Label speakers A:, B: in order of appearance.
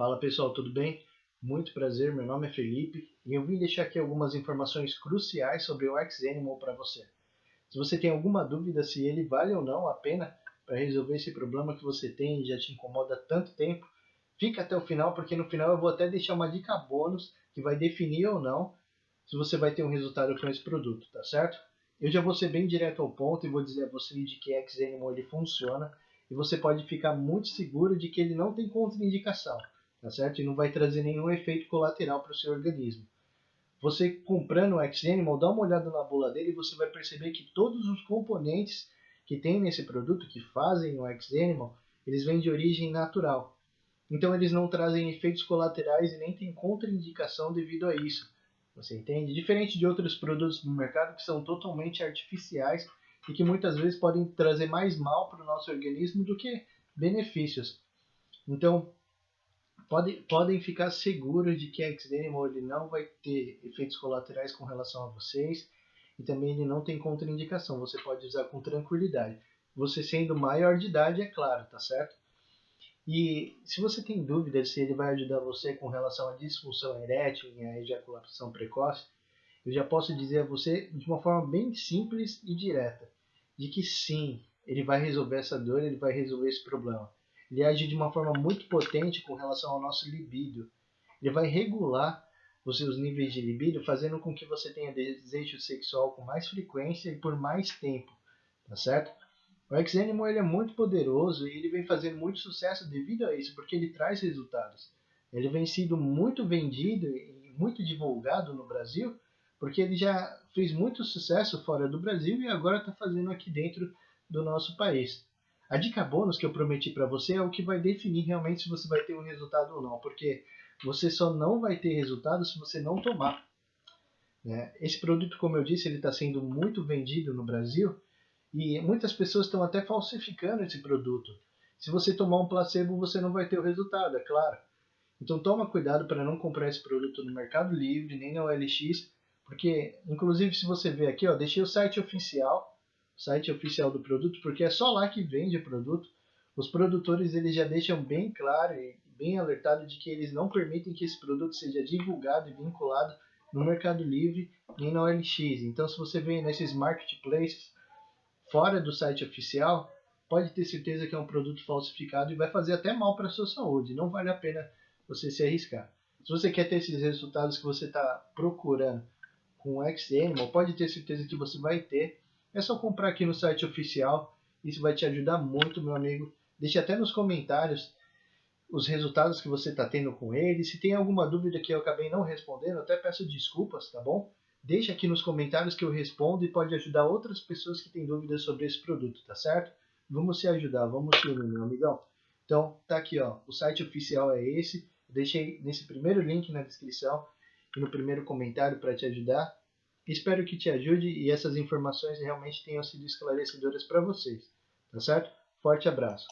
A: Fala pessoal, tudo bem? Muito prazer, meu nome é Felipe e eu vim deixar aqui algumas informações cruciais sobre o X-Animal para você. Se você tem alguma dúvida se ele vale ou não a pena para resolver esse problema que você tem e já te incomoda há tanto tempo, fica até o final porque no final eu vou até deixar uma dica bônus que vai definir ou não se você vai ter um resultado com esse produto, tá certo? Eu já vou ser bem direto ao ponto e vou dizer a você de que X-Animal ele funciona e você pode ficar muito seguro de que ele não tem contraindicação tá certo? E não vai trazer nenhum efeito colateral para o seu organismo. Você comprando o X-Animal, dá uma olhada na bula dele e você vai perceber que todos os componentes que tem nesse produto, que fazem o X-Animal, eles vêm de origem natural. Então eles não trazem efeitos colaterais e nem tem contraindicação devido a isso. Você entende? Diferente de outros produtos do mercado que são totalmente artificiais e que muitas vezes podem trazer mais mal para o nosso organismo do que benefícios. Então, podem, podem ficar seguros de que a X-Animal ele não vai ter efeitos colaterais com relação a vocês e também ele não tem contraindicação, você pode usar com tranquilidade. Você sendo maior de idade, é claro, tá certo? E se você tem dúvida se ele vai ajudar você com relação à disfunção erétil e à ejaculação precoce, eu já posso dizer a você de uma forma bem simples e direta, de que sim, ele vai resolver essa dor, ele vai resolver esse problema ele age de uma forma muito potente com relação ao nosso libido. Ele vai regular os seus níveis de libido, fazendo com que você tenha desejo sexual com mais frequência e por mais tempo, tá certo? O X-Animal ele é muito poderoso e ele vem fazendo muito sucesso devido a isso, porque ele traz resultados. Ele vem sendo muito vendido e muito divulgado no Brasil, porque ele já fez muito sucesso fora do Brasil e agora está fazendo aqui dentro do nosso país. A dica bônus que eu prometi para você é o que vai definir realmente se você vai ter um resultado ou não, porque você só não vai ter resultado se você não tomar. Né? Esse produto, como eu disse, ele está sendo muito vendido no Brasil e muitas pessoas estão até falsificando esse produto. Se você tomar um placebo, você não vai ter o resultado, é claro. Então toma cuidado para não comprar esse produto no Mercado Livre, nem na OLX, porque, inclusive, se você ver aqui, ó, deixei o site oficial site oficial do produto, porque é só lá que vende o produto. Os produtores eles já deixam bem claro e bem alertado de que eles não permitem que esse produto seja divulgado e vinculado no Mercado Livre nem na OLX. Então, se você vem nesses marketplaces fora do site oficial, pode ter certeza que é um produto falsificado e vai fazer até mal para a sua saúde. Não vale a pena você se arriscar. Se você quer ter esses resultados que você está procurando com o XM, pode ter certeza que você vai ter é só comprar aqui no site oficial. Isso vai te ajudar muito, meu amigo. Deixe até nos comentários os resultados que você está tendo com ele. Se tem alguma dúvida que eu acabei não respondendo, até peço desculpas, tá bom? Deixe aqui nos comentários que eu respondo e pode ajudar outras pessoas que têm dúvidas sobre esse produto, tá certo? Vamos se ajudar, vamos se unir, meu amigão. Então, tá aqui, ó. O site oficial é esse. Deixei nesse primeiro link na descrição e no primeiro comentário para te ajudar. Espero que te ajude e essas informações realmente tenham sido esclarecedoras para vocês. Tá certo? Forte abraço.